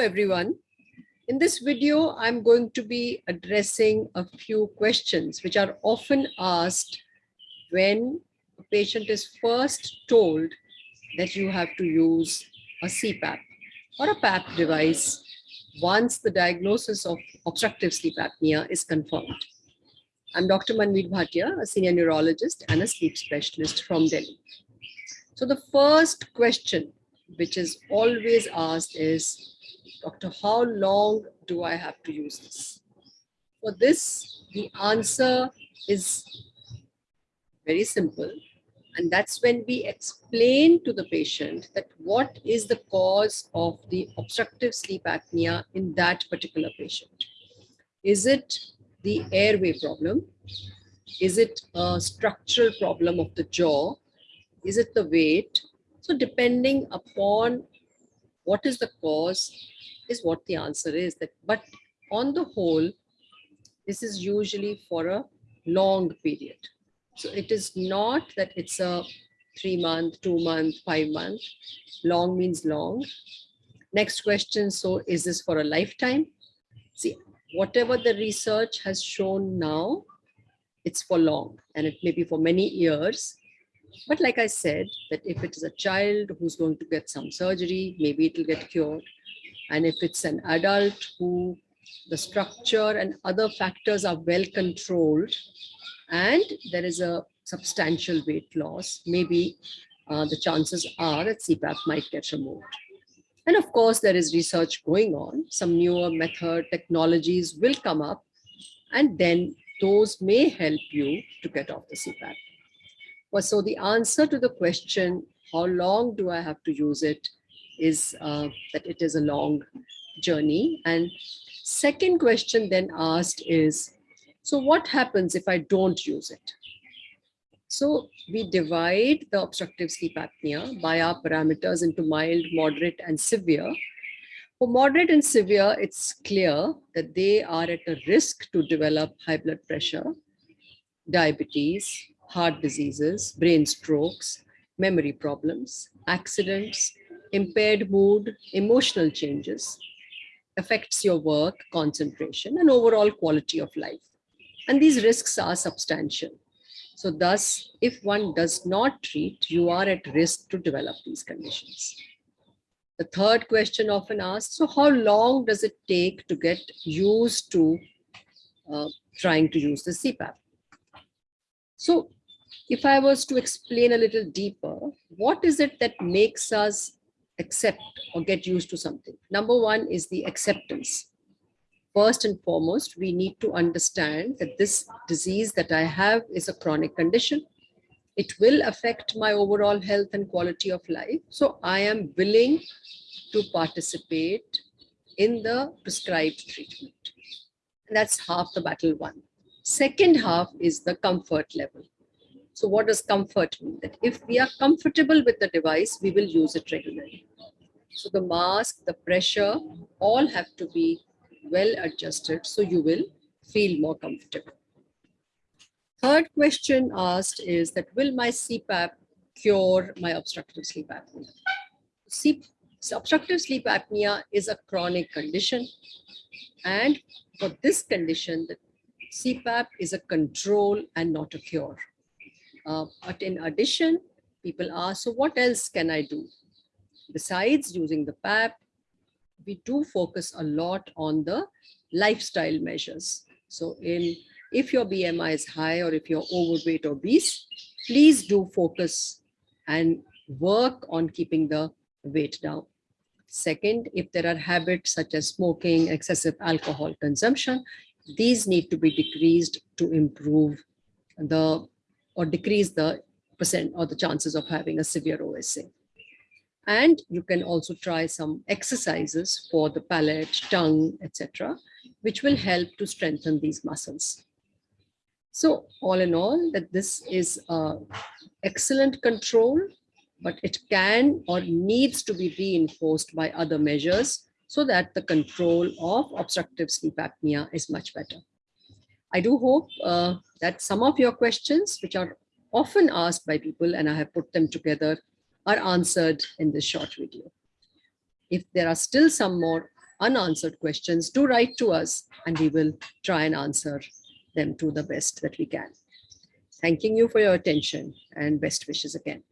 everyone. In this video, I'm going to be addressing a few questions which are often asked when a patient is first told that you have to use a CPAP or a PAP device once the diagnosis of obstructive sleep apnea is confirmed. I'm Dr. Manvir Bhatia, a senior neurologist and a sleep specialist from Delhi. So the first question which is always asked is, Doctor, how long do I have to use this? For this, the answer is very simple. And that's when we explain to the patient that what is the cause of the obstructive sleep apnea in that particular patient. Is it the airway problem? Is it a structural problem of the jaw? Is it the weight? So depending upon what is the cause is what the answer is. That but on the whole this is usually for a long period. So it is not that it's a three month two month five month. Long means long. Next question so is this for a lifetime? See whatever the research has shown now it's for long. And it may be for many years but like I said, that if it is a child who's going to get some surgery, maybe it will get cured. And if it's an adult who the structure and other factors are well controlled and there is a substantial weight loss, maybe uh, the chances are that CPAP might get removed. And of course, there is research going on. Some newer method technologies will come up and then those may help you to get off the CPAP. Well, so the answer to the question, how long do I have to use it, is uh, that it is a long journey. And second question then asked is, so what happens if I don't use it? So we divide the obstructive sleep apnea by our parameters into mild, moderate, and severe. For moderate and severe, it's clear that they are at a risk to develop high blood pressure, diabetes, heart diseases, brain strokes, memory problems, accidents, impaired mood, emotional changes, affects your work, concentration, and overall quality of life. And these risks are substantial. So thus, if one does not treat, you are at risk to develop these conditions. The third question often asked, so how long does it take to get used to uh, trying to use the CPAP? So if I was to explain a little deeper, what is it that makes us accept or get used to something? Number one is the acceptance. First and foremost, we need to understand that this disease that I have is a chronic condition. It will affect my overall health and quality of life. So I am willing to participate in the prescribed treatment. And that's half the battle won. Second half is the comfort level. So what does comfort mean? That if we are comfortable with the device, we will use it regularly. So the mask, the pressure, all have to be well adjusted so you will feel more comfortable. Third question asked is that will my CPAP cure my obstructive sleep apnea? C obstructive sleep apnea is a chronic condition and for this condition, the CPAP is a control and not a cure. Uh, but in addition, people ask, so what else can I do? Besides using the PAP, we do focus a lot on the lifestyle measures. So in if your BMI is high or if you're overweight or obese, please do focus and work on keeping the weight down. Second, if there are habits such as smoking, excessive alcohol consumption, these need to be decreased to improve the or decrease the percent or the chances of having a severe OSA. And you can also try some exercises for the palate, tongue, etc., which will help to strengthen these muscles. So all in all, that this is a excellent control, but it can or needs to be reinforced by other measures so that the control of obstructive sleep apnea is much better. I do hope uh, that some of your questions, which are often asked by people, and I have put them together, are answered in this short video. If there are still some more unanswered questions, do write to us and we will try and answer them to the best that we can. Thanking you for your attention and best wishes again.